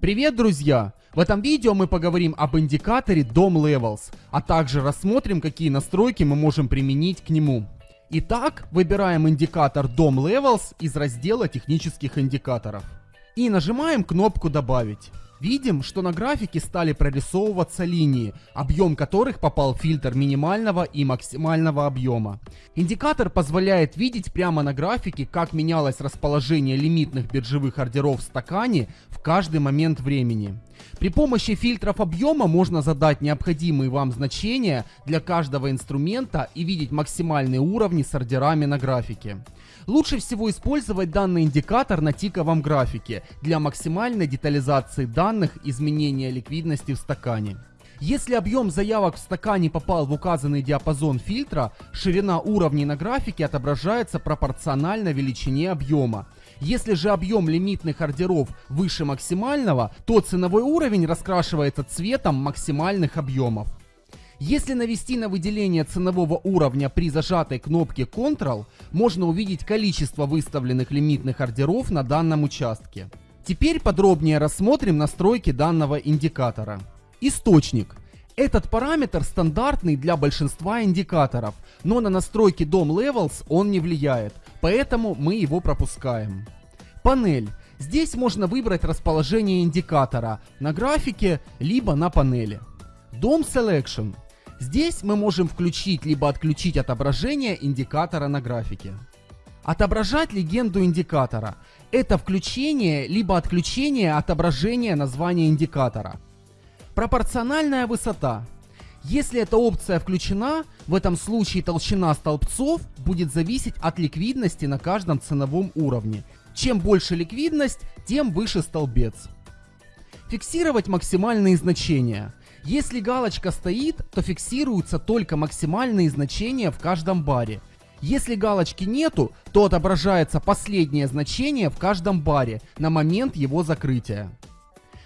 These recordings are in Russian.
Привет, друзья! В этом видео мы поговорим об индикаторе DOM Levels, а также рассмотрим, какие настройки мы можем применить к нему. Итак, выбираем индикатор DOM Levels из раздела технических индикаторов. И нажимаем кнопку «Добавить». Видим, что на графике стали прорисовываться линии, объем которых попал в фильтр минимального и максимального объема. Индикатор позволяет видеть прямо на графике, как менялось расположение лимитных биржевых ордеров в стакане в каждый момент времени. При помощи фильтров объема можно задать необходимые вам значения для каждого инструмента и видеть максимальные уровни с ордерами на графике. Лучше всего использовать данный индикатор на тиковом графике для максимальной детализации данных изменения ликвидности в стакане. Если объем заявок в стакане попал в указанный диапазон фильтра, ширина уровней на графике отображается пропорционально величине объема. Если же объем лимитных ордеров выше максимального, то ценовой уровень раскрашивается цветом максимальных объемов. Если навести на выделение ценового уровня при зажатой кнопке Ctrl, можно увидеть количество выставленных лимитных ордеров на данном участке. Теперь подробнее рассмотрим настройки данного индикатора. Источник. Этот параметр стандартный для большинства индикаторов, но на настройки DOM Levels он не влияет, поэтому мы его пропускаем. Панель. Здесь можно выбрать расположение индикатора на графике, либо на панели. DOM Selection. Здесь мы можем включить либо отключить отображение индикатора на графике. Отображать легенду индикатора. Это включение либо отключение отображения названия индикатора. Пропорциональная высота. Если эта опция включена, в этом случае толщина столбцов будет зависеть от ликвидности на каждом ценовом уровне. Чем больше ликвидность, тем выше столбец. Фиксировать максимальные значения. Если галочка стоит, то фиксируются только максимальные значения в каждом баре. Если галочки нету, то отображается последнее значение в каждом баре на момент его закрытия.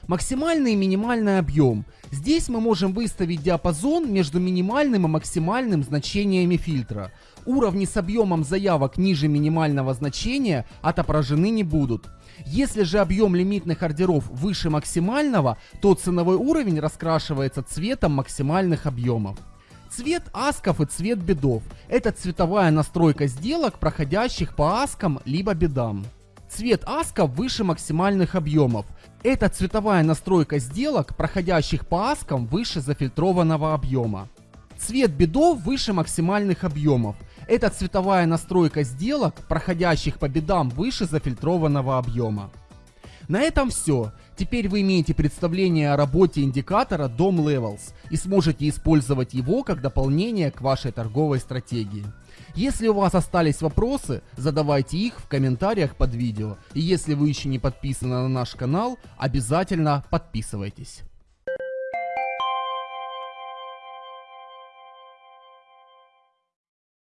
Максимальный и минимальный объем. Здесь мы можем выставить диапазон между минимальным и максимальным значениями фильтра. Уровни с объемом заявок ниже минимального значения отображены не будут. Если же объем лимитных ордеров выше максимального, то ценовой уровень раскрашивается цветом максимальных объемов. Цвет асков и цвет бедов – это цветовая настройка сделок, проходящих по аскам либо бедам. Цвет асков выше максимальных объемов. Это цветовая настройка сделок, проходящих по аскам выше зафильтрованного объема. Цвет бедов выше максимальных объемов. Это цветовая настройка сделок, проходящих по бедам выше зафильтрованного объема. На этом все. Теперь вы имеете представление о работе индикатора DOM Levels и сможете использовать его как дополнение к вашей торговой стратегии. Если у вас остались вопросы, задавайте их в комментариях под видео. И если вы еще не подписаны на наш канал, обязательно подписывайтесь.